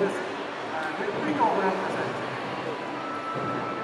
this. And Victory Program presents.